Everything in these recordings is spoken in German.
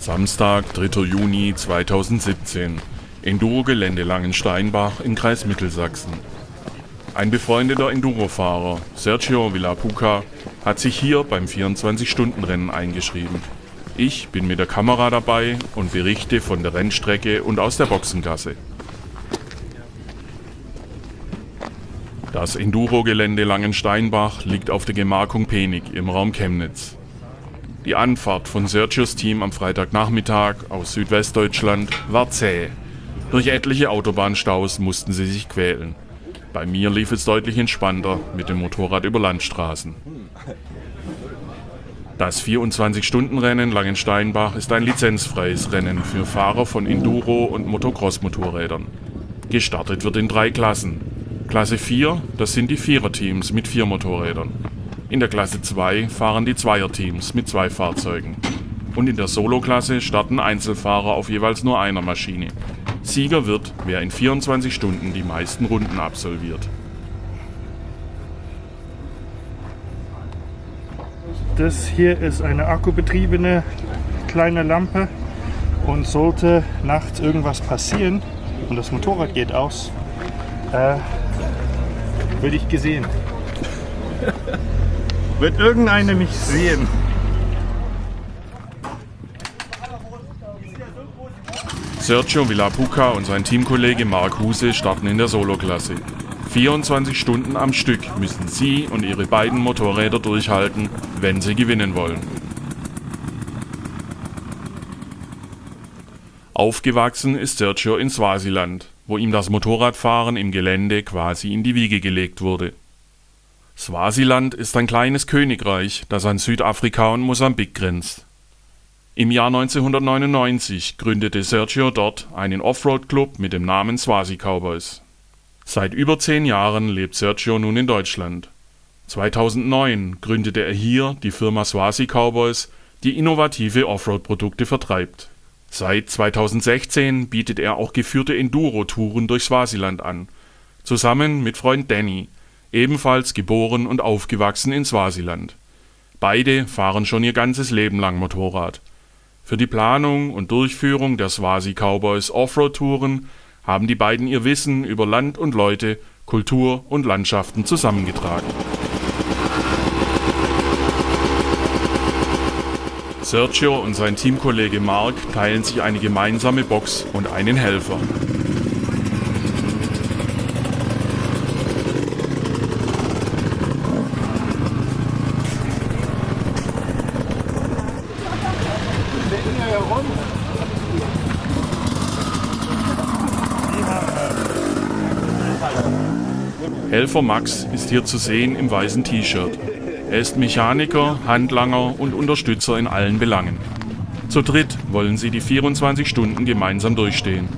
Samstag, 3. Juni 2017. Enduro-Gelände Langensteinbach im Kreis Mittelsachsen. Ein befreundeter Endurofahrer, Sergio Villapuca, hat sich hier beim 24-Stunden-Rennen eingeschrieben. Ich bin mit der Kamera dabei und berichte von der Rennstrecke und aus der Boxengasse. Das Enduro-Gelände Langensteinbach liegt auf der Gemarkung Penig im Raum Chemnitz. Die Anfahrt von Sergios Team am Freitagnachmittag aus Südwestdeutschland war zäh. Durch etliche Autobahnstaus mussten sie sich quälen. Bei mir lief es deutlich entspannter mit dem Motorrad über Landstraßen. Das 24-Stunden-Rennen Langensteinbach ist ein lizenzfreies Rennen für Fahrer von Enduro- und Motocross-Motorrädern. Gestartet wird in drei Klassen. Klasse 4, das sind die Viererteams mit vier Motorrädern. In der Klasse 2 fahren die Zweierteams mit zwei Fahrzeugen. Und in der Solo-Klasse starten Einzelfahrer auf jeweils nur einer Maschine. Sieger wird, wer in 24 Stunden die meisten Runden absolviert. Das hier ist eine akkubetriebene kleine Lampe und sollte nachts irgendwas passieren und das Motorrad geht aus, äh, würde ich gesehen. Wird irgendeiner mich sehen. Sergio Villapuca und sein Teamkollege Mark Huse starten in der Solo-Klasse. 24 Stunden am Stück müssen sie und ihre beiden Motorräder durchhalten, wenn sie gewinnen wollen. Aufgewachsen ist Sergio in Swasiland, wo ihm das Motorradfahren im Gelände quasi in die Wiege gelegt wurde. Swasiland ist ein kleines Königreich, das an Südafrika und Mosambik grenzt. Im Jahr 1999 gründete Sergio dort einen Offroad-Club mit dem Namen Swasi Cowboys. Seit über zehn Jahren lebt Sergio nun in Deutschland. 2009 gründete er hier die Firma Swasi Cowboys, die innovative Offroad-Produkte vertreibt. Seit 2016 bietet er auch geführte Enduro-Touren durch Swasiland an, zusammen mit Freund Danny, ebenfalls geboren und aufgewachsen in Swasiland. Beide fahren schon ihr ganzes Leben lang Motorrad für die Planung und Durchführung der Swasi Cowboys Offroad-Touren haben die beiden ihr Wissen über Land und Leute, Kultur und Landschaften zusammengetragen. Sergio und sein Teamkollege Mark teilen sich eine gemeinsame Box und einen Helfer. Helfer Max ist hier zu sehen im weißen T-Shirt. Er ist Mechaniker, Handlanger und Unterstützer in allen Belangen. Zu dritt wollen sie die 24 Stunden gemeinsam durchstehen.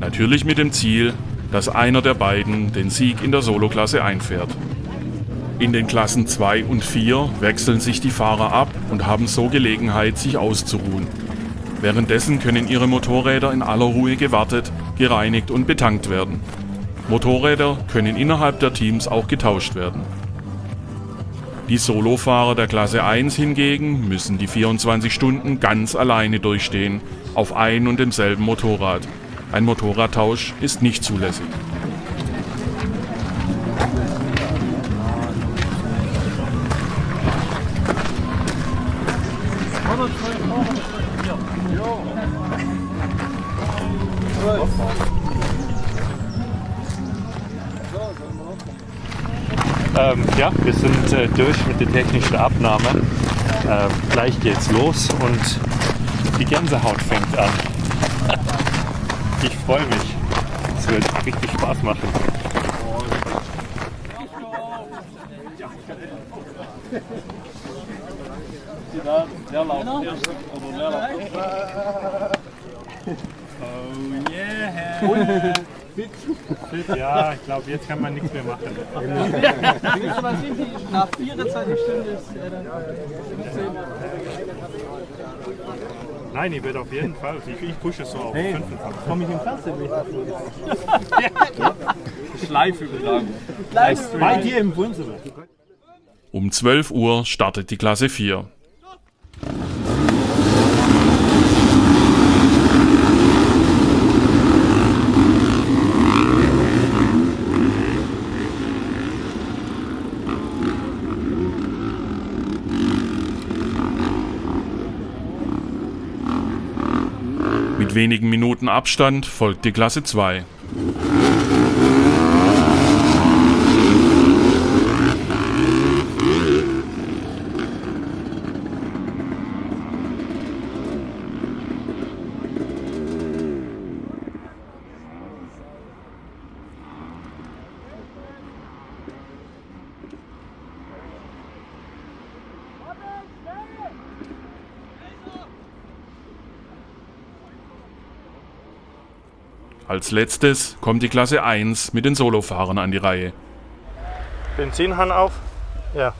Natürlich mit dem Ziel, dass einer der beiden den Sieg in der Soloklasse einfährt. In den Klassen 2 und 4 wechseln sich die Fahrer ab und haben so Gelegenheit, sich auszuruhen. Währenddessen können ihre Motorräder in aller Ruhe gewartet, gereinigt und betankt werden. Motorräder können innerhalb der Teams auch getauscht werden. Die Solofahrer der Klasse 1 hingegen müssen die 24 Stunden ganz alleine durchstehen, auf ein und demselben Motorrad. Ein Motorradtausch ist nicht zulässig. Äh, durch mit der technischen Abnahme. Ähm, gleich geht's los und die Gänsehaut fängt an. Ich freue mich. Es wird richtig Spaß machen. Oh Ja, ich glaube, jetzt kann man nichts mehr machen. was sind die? Nach 24 Stunden ist er dann 15. Nein, ich werde auf jeden Fall. Ich, ich pushe es so auf Hey. 25. Komm ich in Kasse mit? Live-Übertragung. Bei dir im Wohnzimmer. Um 12 Uhr startet die Klasse 4. Mit wenigen Minuten Abstand folgt die Klasse 2. Als letztes kommt die Klasse 1 mit den Solofahrern an die Reihe. Benzinhahn auf. Ja.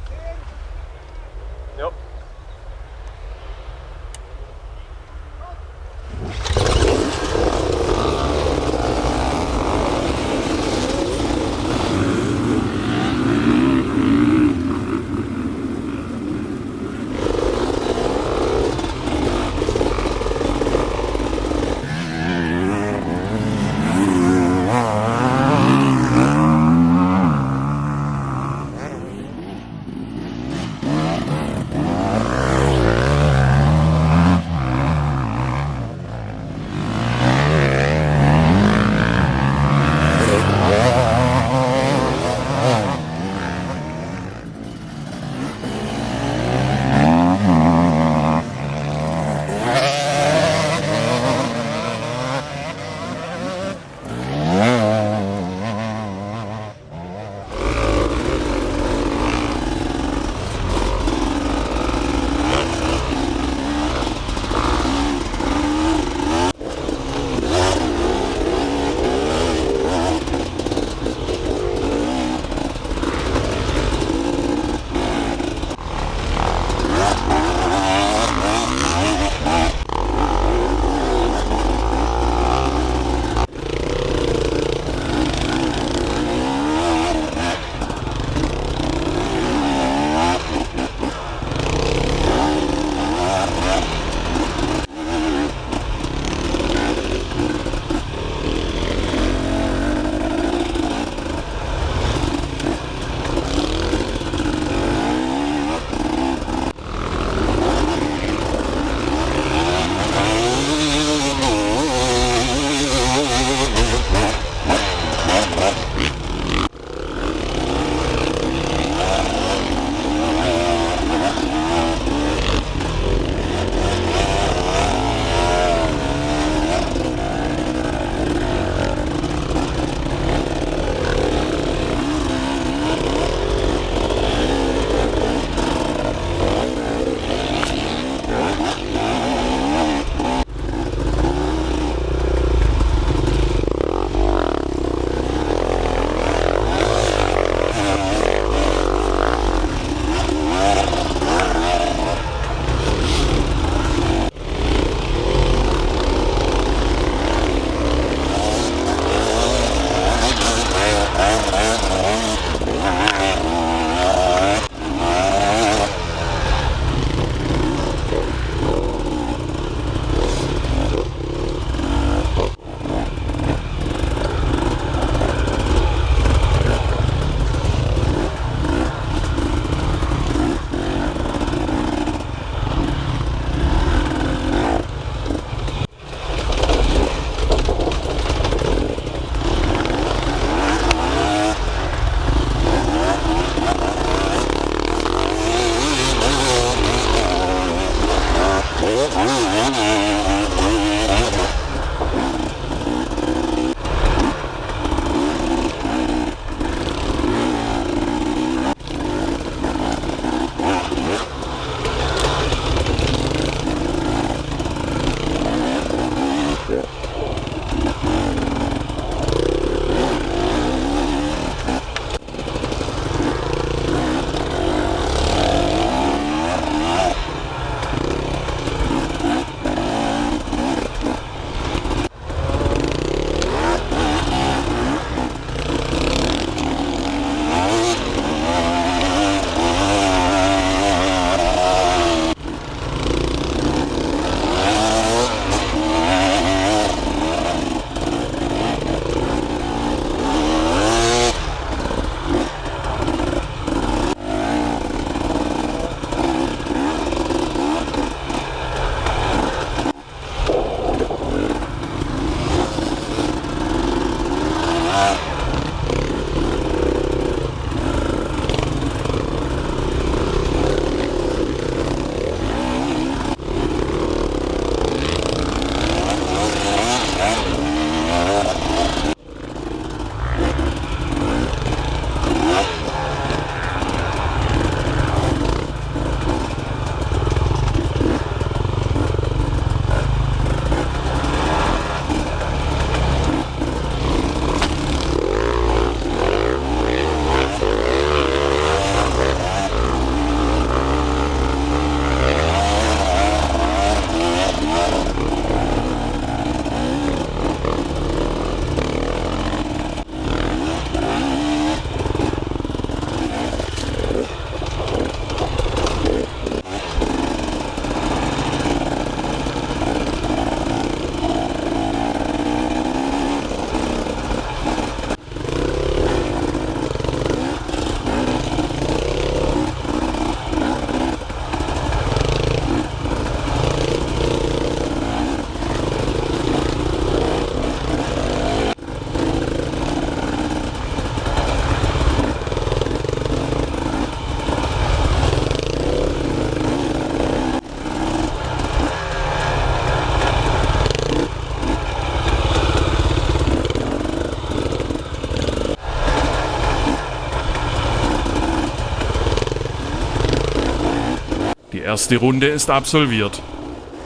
Erste Runde ist absolviert.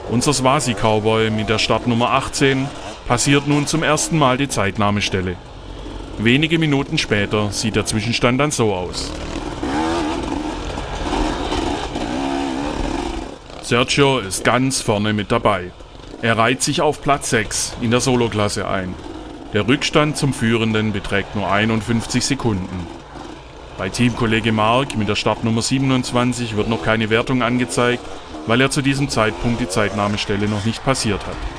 Unser Swasi-Cowboy mit der Startnummer 18 passiert nun zum ersten Mal die Zeitnahmestelle. Wenige Minuten später sieht der Zwischenstand dann so aus. Sergio ist ganz vorne mit dabei. Er reiht sich auf Platz 6 in der Soloklasse ein. Der Rückstand zum Führenden beträgt nur 51 Sekunden. Bei Teamkollege Mark mit der Startnummer 27 wird noch keine Wertung angezeigt, weil er zu diesem Zeitpunkt die Zeitnahmestelle noch nicht passiert hat.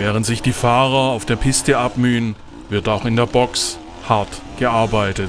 Während sich die Fahrer auf der Piste abmühen, wird auch in der Box hart gearbeitet.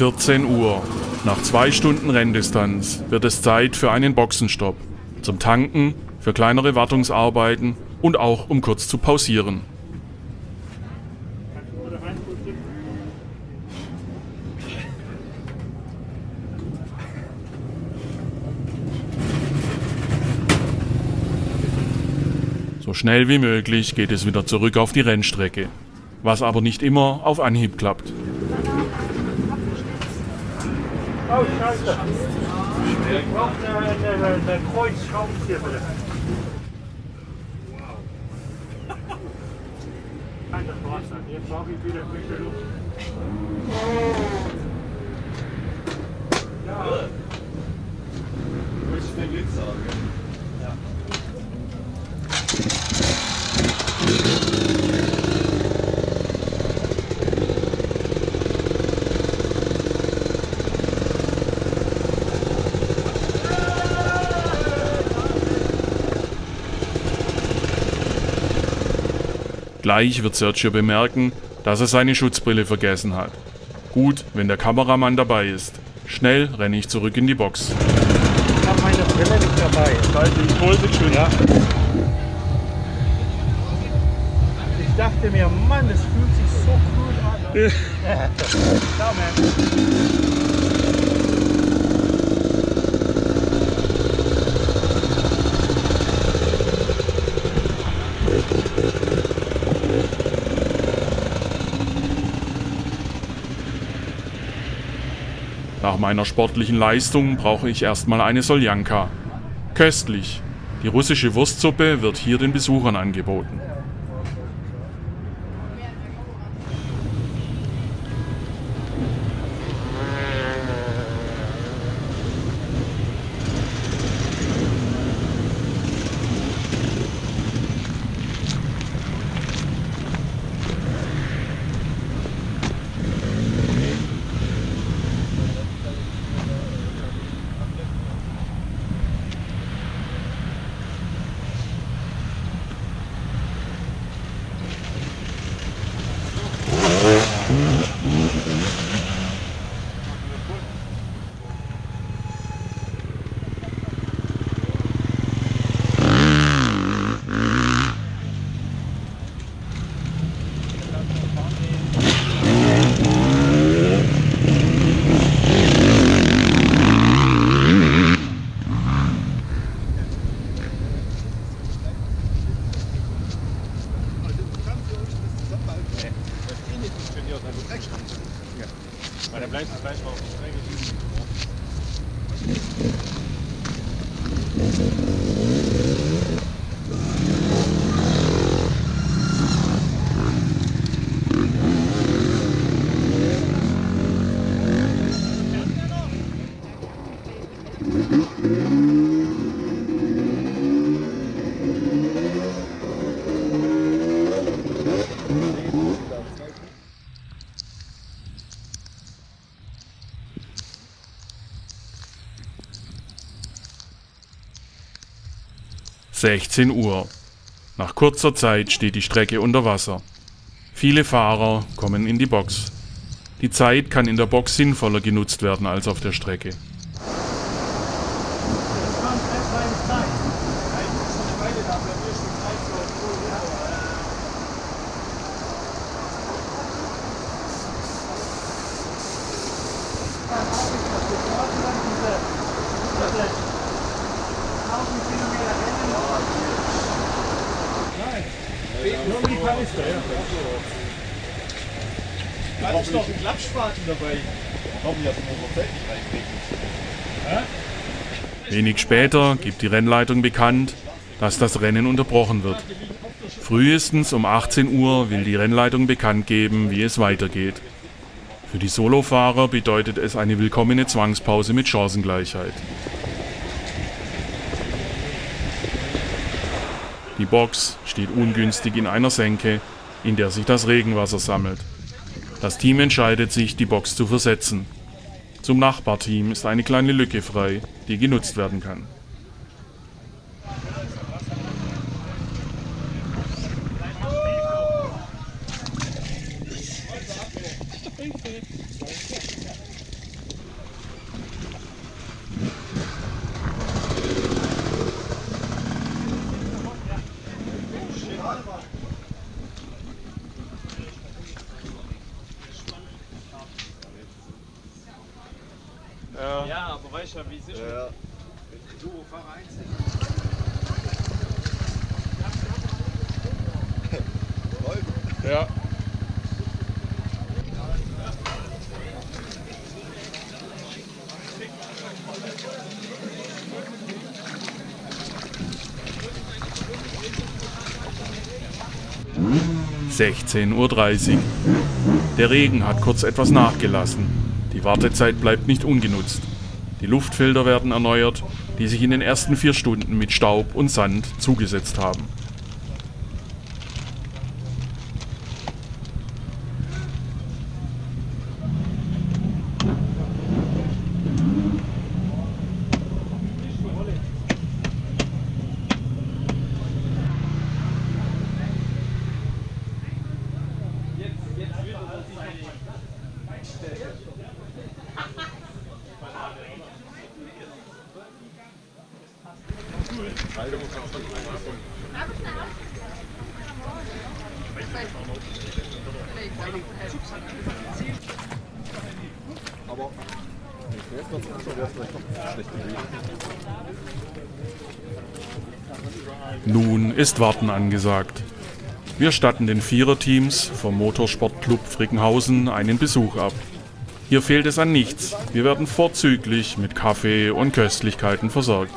14 Uhr. Nach zwei Stunden Renndistanz wird es Zeit für einen Boxenstopp. Zum Tanken, für kleinere Wartungsarbeiten und auch um kurz zu pausieren. So schnell wie möglich geht es wieder zurück auf die Rennstrecke, was aber nicht immer auf Anhieb klappt. Oh, scheiße. Ich brauche eine, eine, eine Kreuzschraubenzieher bitte. Nein, das war's dann. Jetzt brauche ich wieder frische Luft. Ja. Willst du den Glitzer haben? Gleich wird Sergio bemerken, dass er seine Schutzbrille vergessen hat. Gut, wenn der Kameramann dabei ist. Schnell renne ich zurück in die Box. Ich habe meine Brille nicht dabei. Leute, ich hol sie schon. Ja. Ich dachte mir, Mann, es fühlt sich so cool an. Ciao, man. Meiner sportlichen Leistung brauche ich erstmal eine Soljanka. Köstlich. Die russische Wurstsuppe wird hier den Besuchern angeboten. Sechzehn Uhr. Nach kurzer Zeit steht die Strecke unter Wasser. Viele Fahrer kommen in die Box. Die Zeit kann in der Box sinnvoller genutzt werden als auf der Strecke. Da ist noch ein Klappspaten dabei. Wenig später gibt die Rennleitung bekannt, dass das Rennen unterbrochen wird. Frühestens um 18 Uhr will die Rennleitung bekannt geben, wie es weitergeht. Für die Solofahrer bedeutet es eine willkommene Zwangspause mit Chancengleichheit. Die Box steht ungünstig in einer Senke, in der sich das Regenwasser sammelt. Das Team entscheidet sich, die Box zu versetzen. Zum Nachbarteam ist eine kleine Lücke frei, die genutzt werden kann. 10.30 Uhr. Der Regen hat kurz etwas nachgelassen. Die Wartezeit bleibt nicht ungenutzt. Die Luftfilter werden erneuert, die sich in den ersten vier Stunden mit Staub und Sand zugesetzt haben. Ist Warten angesagt. Wir statten den Viererteams vom Motorsportclub Frickenhausen einen Besuch ab. Hier fehlt es an nichts. Wir werden vorzüglich mit Kaffee und Köstlichkeiten versorgt.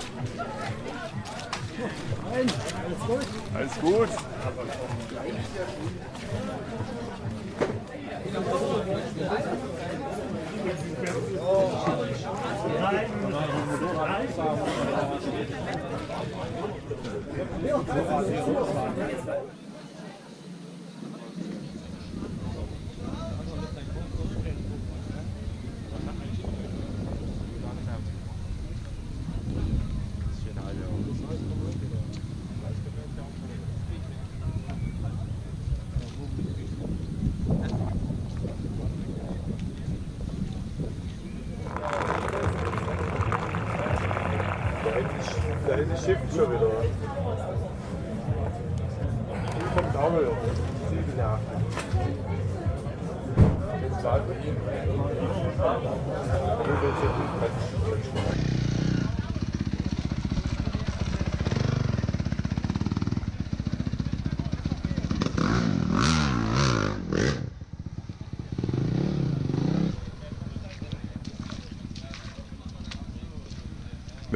Alles gut.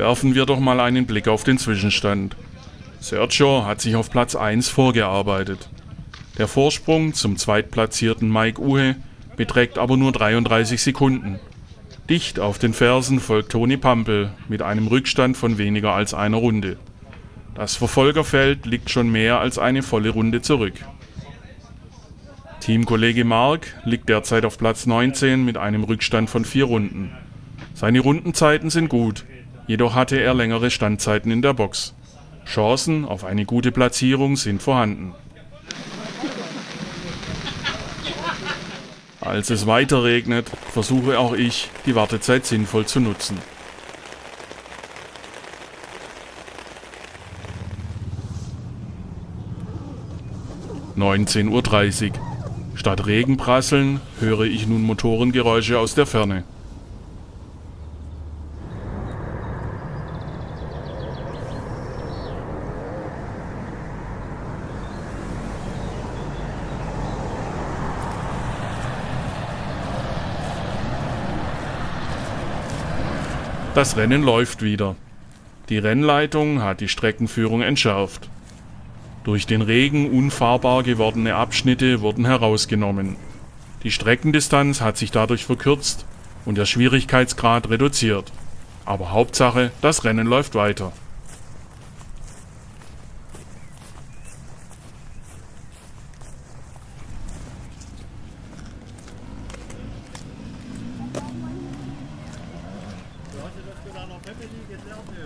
Werfen wir doch mal einen Blick auf den Zwischenstand. Sergio hat sich auf Platz 1 vorgearbeitet. Der Vorsprung zum zweitplatzierten Mike Uhe beträgt aber nur 33 Sekunden. Dicht auf den Fersen folgt Toni Pampel mit einem Rückstand von weniger als einer Runde. Das Verfolgerfeld liegt schon mehr als eine volle Runde zurück. Teamkollege Mark liegt derzeit auf Platz 19 mit einem Rückstand von vier Runden. Seine Rundenzeiten sind gut, jedoch hatte er längere Standzeiten in der Box. Chancen auf eine gute Platzierung sind vorhanden. Als es weiter regnet, versuche auch ich, die Wartezeit sinnvoll zu nutzen. Neunzehn Uhr. dreißig. Statt Regenprasseln höre ich nun Motorengeräusche aus der Ferne. Das Rennen läuft wieder. Die Rennleitung hat die Streckenführung entschärft. Durch den Regen unfahrbar gewordene Abschnitte wurden herausgenommen. Die Streckendistanz hat sich dadurch verkürzt und der Schwierigkeitsgrad reduziert. Aber Hauptsache, das Rennen läuft weiter. Heb je die geteld nu?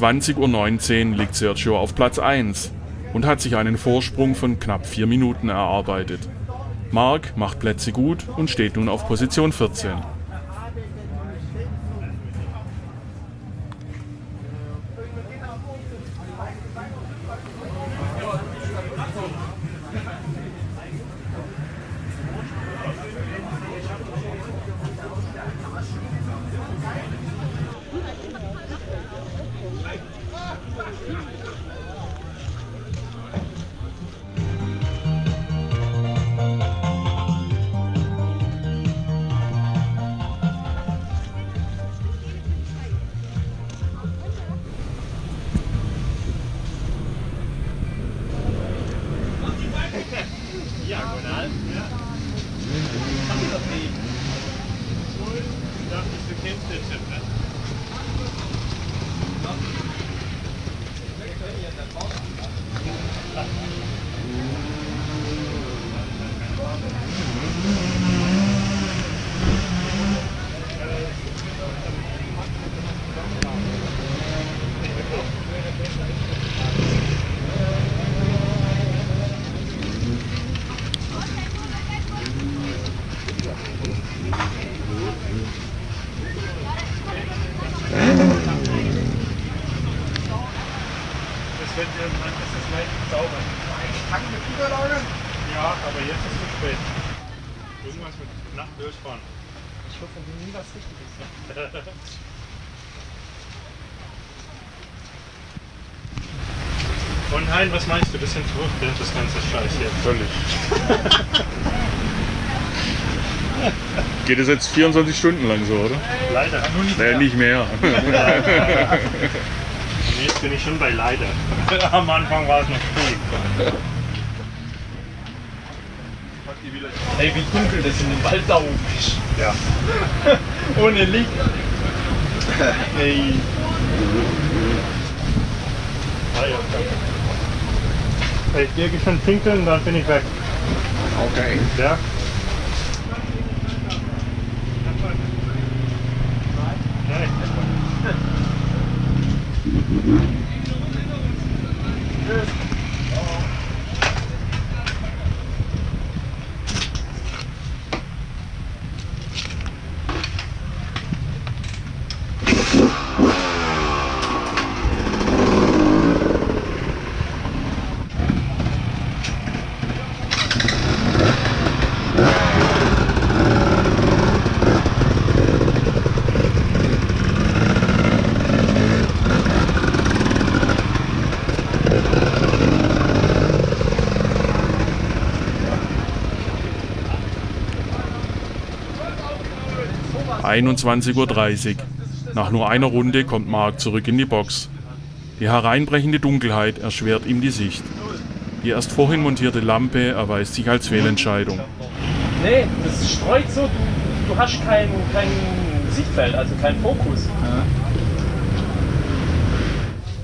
20.19 Uhr liegt Sergio auf Platz 1 und hat sich einen Vorsprung von knapp 4 Minuten erarbeitet. Mark macht Plätze gut und steht nun auf Position 14. Und Hein, was meinst du? Bisschen zurück, das ganze Scheiß hier. Völlig. Geht es jetzt 24 Stunden lang so, oder? Leider. Nur nicht. Nee, nicht mehr. Und jetzt bin ich schon bei leider. Am Anfang war es noch cool. Ey, wie dunkel das in dem Wald da oben ist. Ja. Ohne Licht. Ey. Ah, ja. Ich gehe schon pinkeln, dann bin ich weg. Okay. Ja? Nein. 21.30 Uhr. Nach nur einer Runde kommt Mark zurück in die Box. Die hereinbrechende Dunkelheit erschwert ihm die Sicht. Die erst vorhin montierte Lampe erweist sich als Fehlentscheidung. Nee, das streut so, du, du hast kein, kein Sichtfeld, also keinen Fokus.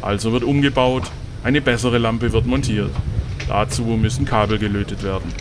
Also wird umgebaut, eine bessere Lampe wird montiert. Dazu müssen Kabel gelötet werden.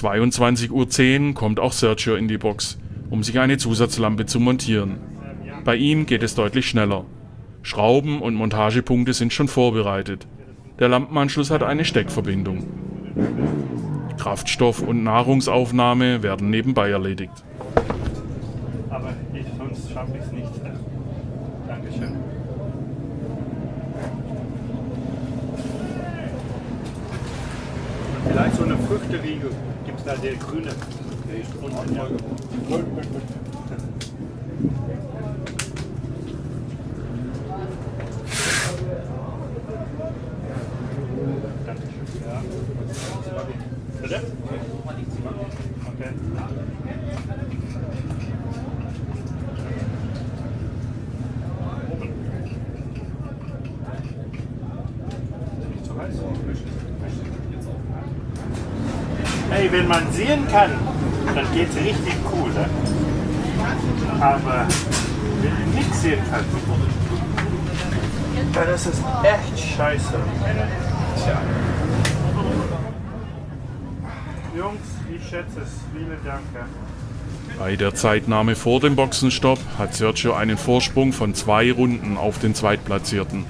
22.10 Uhr kommt auch Sergio in die Box, um sich eine Zusatzlampe zu montieren. Bei ihm geht es deutlich schneller. Schrauben und Montagepunkte sind schon vorbereitet. Der Lampenanschluss hat eine Steckverbindung. Kraftstoff und Nahrungsaufnahme werden nebenbei erledigt. Aber ich, sonst schaffe ich es nicht. Dankeschön. Vielleicht so eine Früchteriegel. Da der grüne? Der ist unten. Ja. Dankeschön. Ja. Bitte? Okay. Hey, sehen kann, dann geht's richtig cool. Ne? Aber nichts sehen kannst, dann ist echt scheiße. Tja. Jungs, ich schätze es. Vielen Dank. ja. Bei der Zeitnahme vor dem Boxenstopp hat Sergio einen Vorsprung von zwei Runden auf den Zweitplatzierten.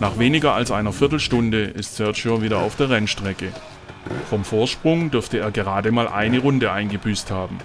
Nach weniger als einer Viertelstunde ist Sergio wieder auf der Rennstrecke. Vom Vorsprung dürfte er gerade mal eine Runde eingebüßt haben.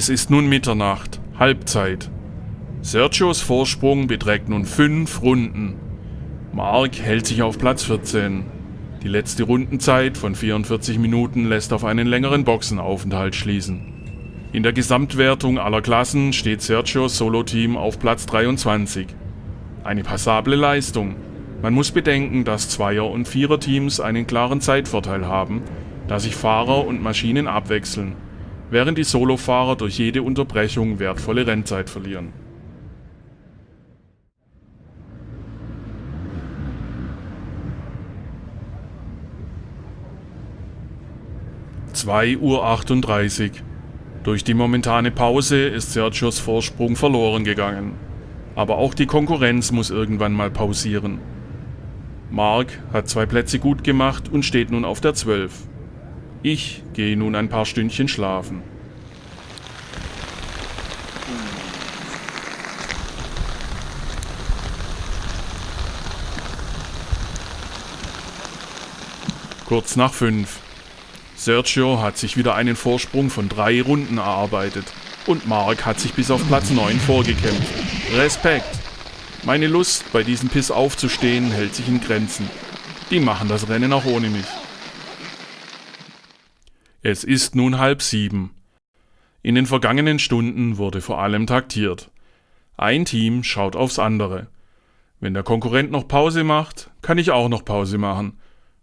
Es ist nun Mitternacht, Halbzeit. Sergios Vorsprung beträgt nun fünf Runden. Mark hält sich auf Platz 14. Die letzte Rundenzeit von 44 Minuten lässt auf einen längeren Boxenaufenthalt schließen. In der Gesamtwertung aller Klassen steht Sergios Solo-Team auf Platz 23. Eine passable Leistung. Man muss bedenken, dass Zweier- und Vierer-Teams einen klaren Zeitvorteil haben, da sich Fahrer und Maschinen abwechseln, während die Solofahrer durch jede Unterbrechung wertvolle Rennzeit verlieren. Zwei Uhr. achtunddreißig. Durch die momentane Pause ist Sergios Vorsprung verloren gegangen. Aber auch die Konkurrenz muss irgendwann mal pausieren. Mark hat zwei Plätze gut gemacht und steht nun auf der 12. Ich gehe nun ein paar Stündchen schlafen. Kurz nach fünf. Sergio hat sich wieder einen Vorsprung von drei Runden erarbeitet und Mark hat sich bis auf Platz 9 vorgekämpft. Respekt! Meine Lust, bei diesem Piss aufzustehen, hält sich in Grenzen. Die machen das Rennen auch ohne mich. Es ist nun halb sieben. In den vergangenen Stunden wurde vor allem taktiert. Ein Team schaut aufs andere. Wenn der Konkurrent noch Pause macht, kann ich auch noch Pause machen,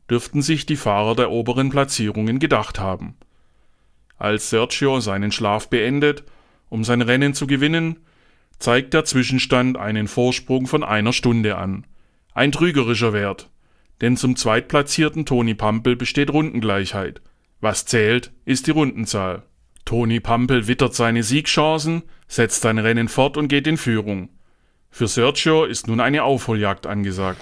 dürften sich die Fahrer der oberen Platzierungen gedacht haben. Als Sergio seinen Schlaf beendet, um sein Rennen zu gewinnen, zeigt der Zwischenstand einen Vorsprung von einer Stunde an. Ein trügerischer Wert, denn zum zweitplatzierten Toni Pampel besteht Rundengleichheit. Was zählt, ist die Rundenzahl. Toni Pampel wittert seine Siegchancen, setzt sein Rennen fort und geht in Führung. Für Sergio ist nun eine Aufholjagd angesagt.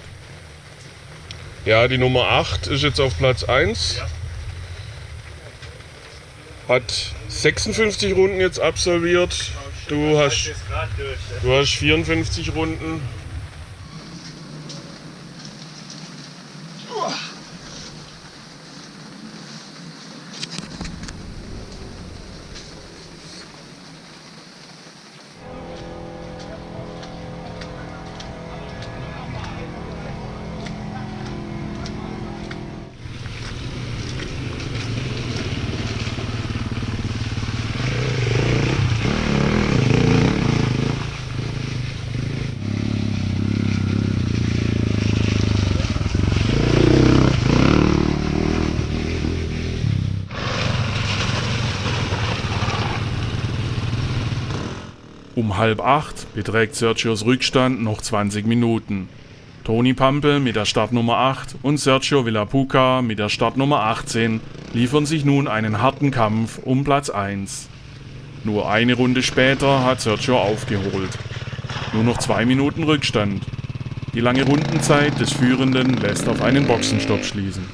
Ja, die Nummer 8 ist jetzt auf Platz 1. Hat 56 Runden jetzt absolviert. Du hast, du hast 54 Runden. Um halb acht beträgt Sergios Rückstand noch 20 Minuten. Toni Pampel mit der Startnummer 8 und Sergio Villapuca mit der Startnummer 18 liefern sich nun einen harten Kampf um Platz 1. Nur eine Runde später hat Sergio aufgeholt. Nur noch zwei Minuten Rückstand. Die lange Rundenzeit des Führenden lässt auf einen Boxenstopp schließen.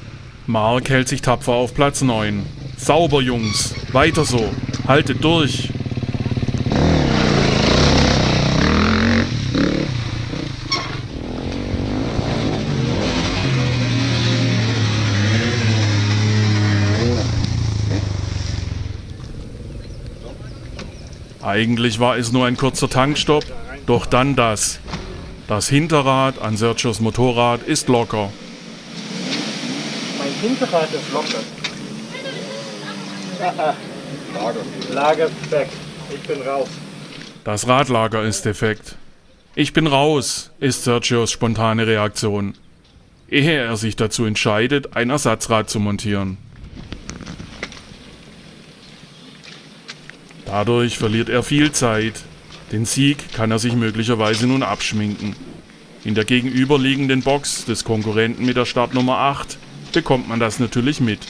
Mark hält sich tapfer auf Platz 9. Sauber, Jungs. Weiter so. Haltet durch. Eigentlich war es nur ein kurzer Tankstopp, doch dann das. Das Hinterrad an Sergios Motorrad ist locker. Mein Hinterrad ist locker. Lager. Lager weg. Ich bin raus. Das Radlager ist defekt. Ich bin raus, ist Sergios spontane Reaktion, ehe er sich dazu entscheidet, ein Ersatzrad zu montieren. Dadurch verliert er viel Zeit. Den Sieg kann er sich möglicherweise nun abschminken. In der gegenüberliegenden Box des Konkurrenten mit der Startnummer 8 bekommt man das natürlich mit.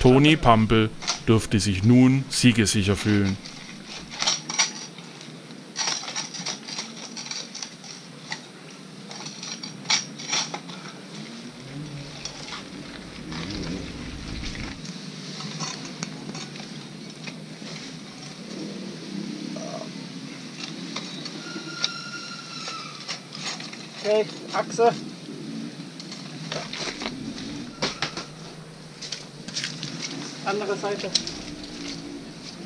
Toni Pampel dürfte sich nun siegesicher fühlen. Okay, Achse. Andere Seite.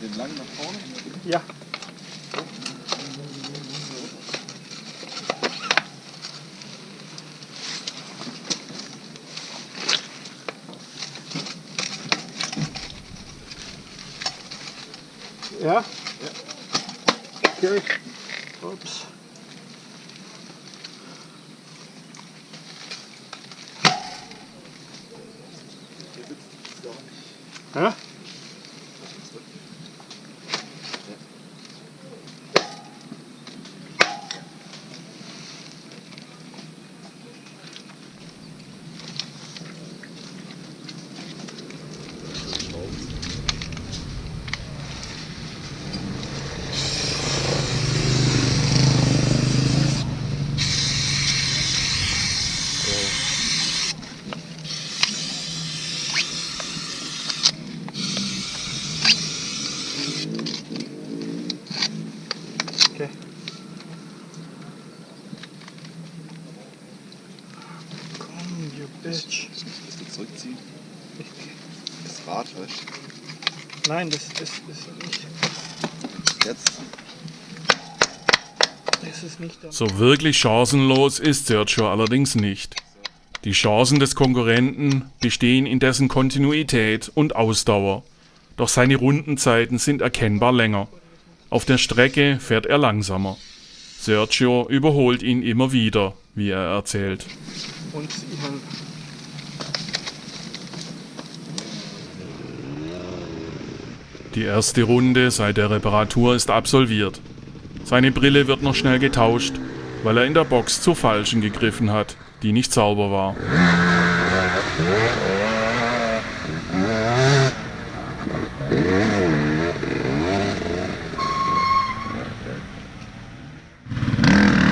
Den lang nach vorne? Ja. Ja? Okay. Ups. Ja? Okay. Komm, you bitch. Ich muss ein bisschen zurückziehen. Das Rad, weißt Nein, das ist, ist nicht. du? Jetzt. Das ist nicht der. So wirklich chancenlos ist Sergio allerdings nicht. Die Chancen des Konkurrenten bestehen in dessen Kontinuität und Ausdauer, doch seine Rundenzeiten sind erkennbar länger. Auf der Strecke fährt er langsamer. Sergio überholt ihn immer wieder, wie er erzählt. Und ihren. Die erste Runde seit der Reparatur ist absolviert. Seine Brille wird noch schnell getauscht, weil er in der Box zur falschen gegriffen hat, die nicht sauber war.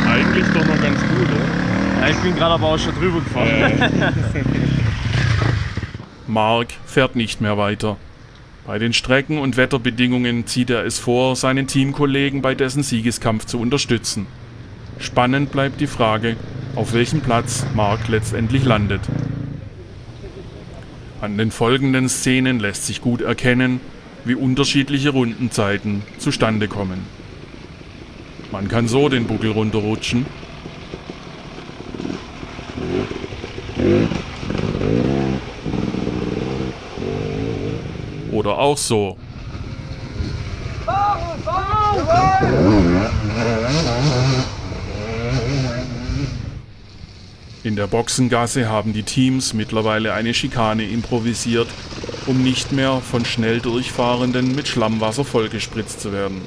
Eigentlich doch noch ganz gut, oder? Ja, ich bin gerade aber auch schon drüber gefahren. Mark fährt nicht mehr weiter. Bei den Strecken- und Wetterbedingungen zieht er es vor, seinen Teamkollegen bei dessen Siegeskampf zu unterstützen. Spannend bleibt die Frage, auf welchem Platz Mark letztendlich landet. An den folgenden Szenen lässt sich gut erkennen, wie unterschiedliche Rundenzeiten zustande kommen. Man kann so den Buckel runterrutschen. Oder auch so. In der Boxengasse haben die Teams mittlerweile eine Schikane improvisiert, um nicht mehr von schnell durchfahrenden mit Schlammwasser vollgespritzt zu werden.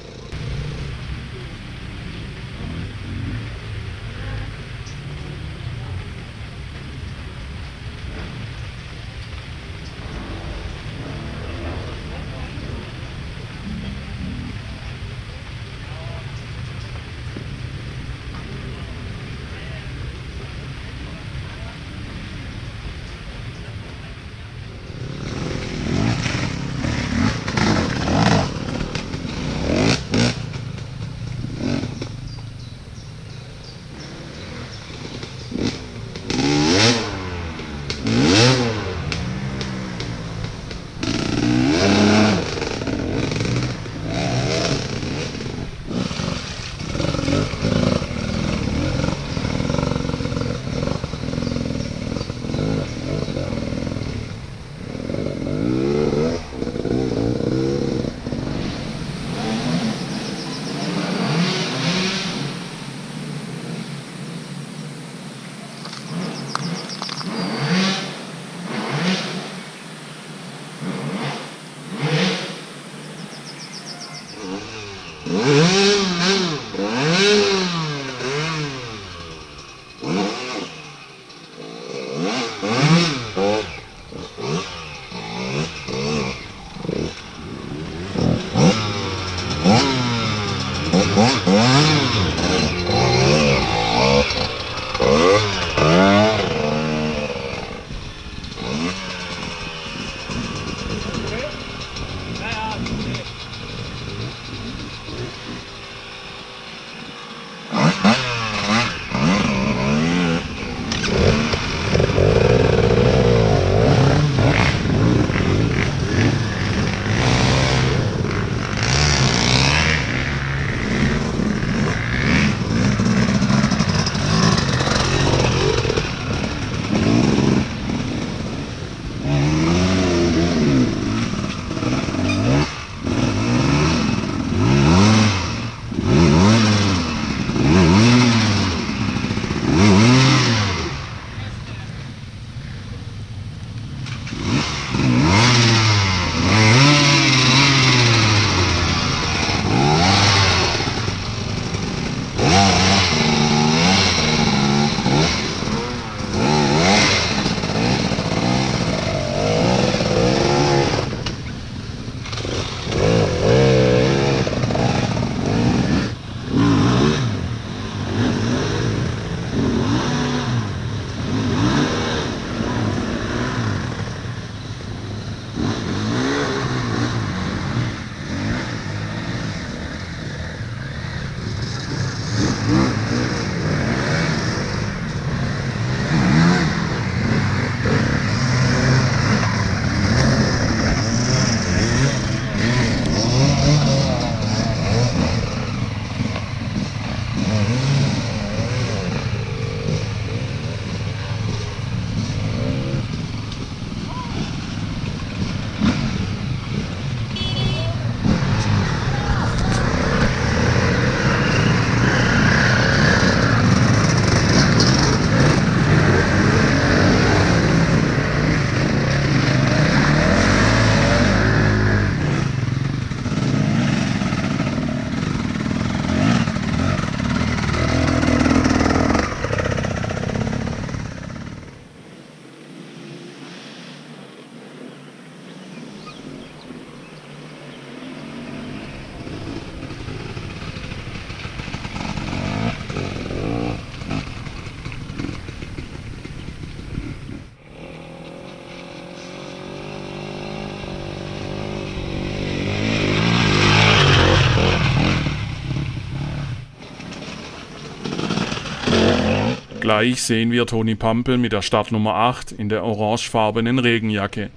Gleich sehen wir Toni Pampel mit der Startnummer 8 in der orangefarbenen Regenjacke.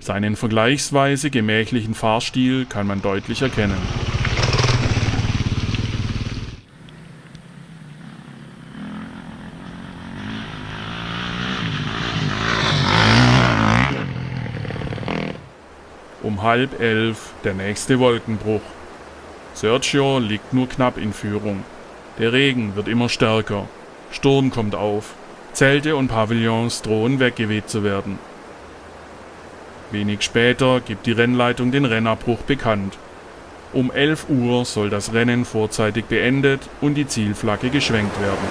Seinen vergleichsweise gemächlichen Fahrstil kann man deutlich erkennen. Um halb elf der nächste Wolkenbruch. Sergio liegt nur knapp in Führung. Der Regen wird immer stärker. Sturm kommt auf. Zelte und Pavillons drohen weggeweht zu werden. Wenig später gibt die Rennleitung den Rennabbruch bekannt. Um 11 Uhr soll das Rennen vorzeitig beendet und die Zielflagge geschwenkt werden.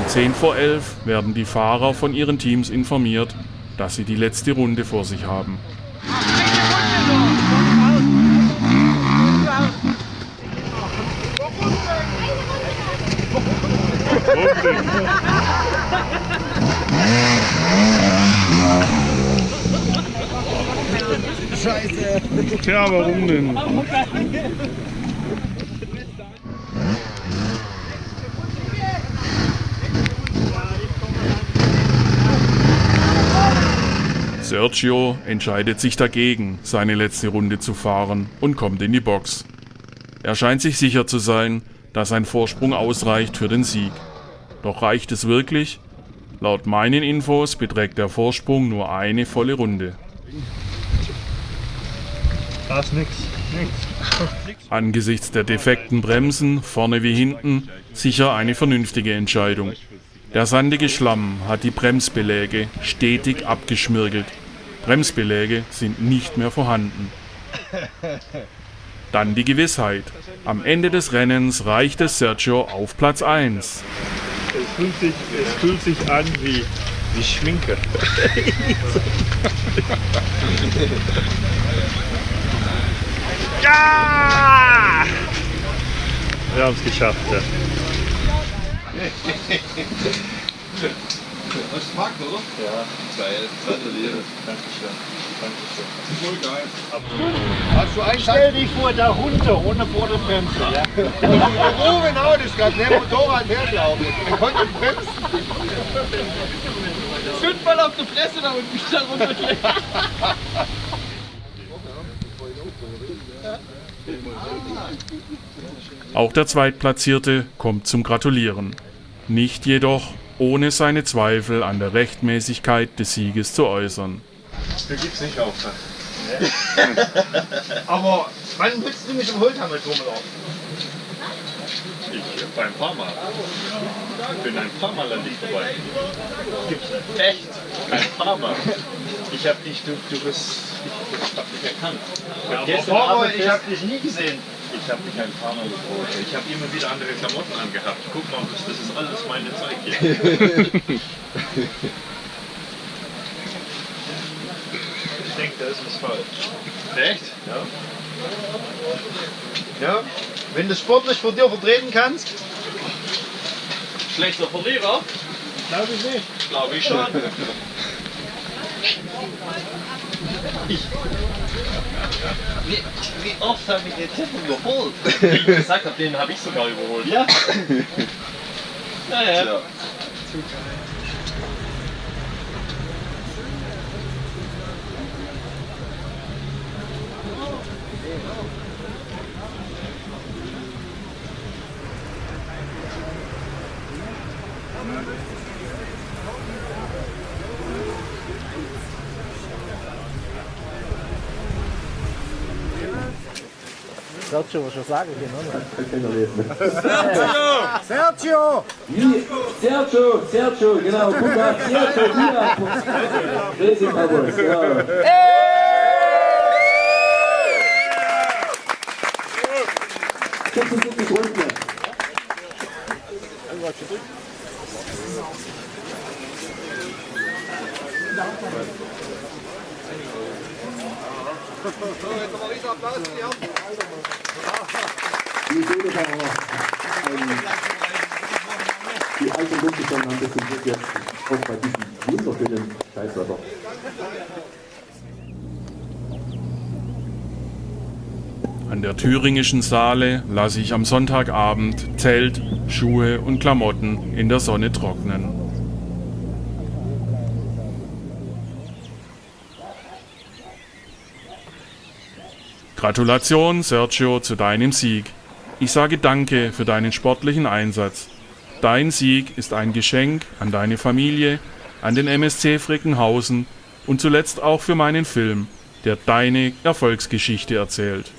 Um 10 vor 11 werden die Fahrer von ihren Teams informiert, dass sie die letzte Runde vor sich haben. Scheiße. Tja, warum denn? Sergio entscheidet sich dagegen, seine letzte Runde zu fahren und kommt in die Box. Er scheint sich sicher zu sein, dass ein Vorsprung ausreicht für den Sieg. Doch reicht es wirklich? Laut meinen Infos beträgt der Vorsprung nur eine volle Runde. Da ist nix. Nix. Angesichts der defekten Bremsen, vorne wie hinten, sicher eine vernünftige Entscheidung. Der sandige Schlamm hat die Bremsbeläge stetig abgeschmirgelt. Bremsbeläge sind nicht mehr vorhanden. Dann die Gewissheit. Am Ende des Rennens reicht es Sergio auf Platz 1. Es fühlt sich, es fühlt sich an wie, wie Schminke. ja! Wir haben es geschafft. Ja. Ist Fakt, oder? Ja, geil. Gratuliere. Dankeschön. Dankeschön. Voll geil. Hast du einen Stell dich vor, da runter, ohne Vorderbremse. Ja? Oh, genau, das gerade neben Motorrad hergelaufen. Er konnte bremsen. Fünfmal auf die Fresse da unten wieder runtergehen. Auch der Zweitplatzierte kommt zum Gratulieren. Nicht jedoch, ohne seine Zweifel an der Rechtmäßigkeit des Sieges zu äußern. Du gibst nicht auf. Aber wann willst du mich im Holzhammerturm laufen? Ich beim paar Mal. Ich bin ein paar Mal an dich vorbei. Gibt's nicht. Echt? Ein paar Mal. Ich hab dich, du, du bist, ich hab dich erkannt. Ja, Gestern aber Abend ich hab dich nie gesehen. Ich habe mich ein paar Mal gefreut. Ich habe immer wieder andere Klamotten angehabt. Guck mal, das, das ist alles meine Zeug hier. Ich denke, da ist was falsch. Echt? Ja. Ja? Wenn du sportlich von dir vertreten kannst, Schlechter Verlierer? glaube ich nicht. Glaube ich schon. Wie, wie oft habe ich den Tipp überholt? Wie ich gesagt habe, den habe ich sogar überholt. Ja. Naja. Ja. Sergio, was schon sagen hier, ne? Sergio, Sergio, genau, guck mal, Sergio, hier. Racing Cowboys, ja. Sechsundsiebzig Runden. Die Seelefahrer, die alten Luftbestände haben das zum Glück jetzt auch bei diesem wunderschönen Scheißwetter. An der thüringischen Saale lasse ich am Sonntagabend Zelt, Schuhe und Klamotten in der Sonne trocknen. Gratulation, Sergio, zu deinem Sieg. Ich sage Danke für deinen sportlichen Einsatz. Dein Sieg ist ein Geschenk an deine Familie, an den MSC Frickenhausen und zuletzt auch für meinen Film, der deine Erfolgsgeschichte erzählt.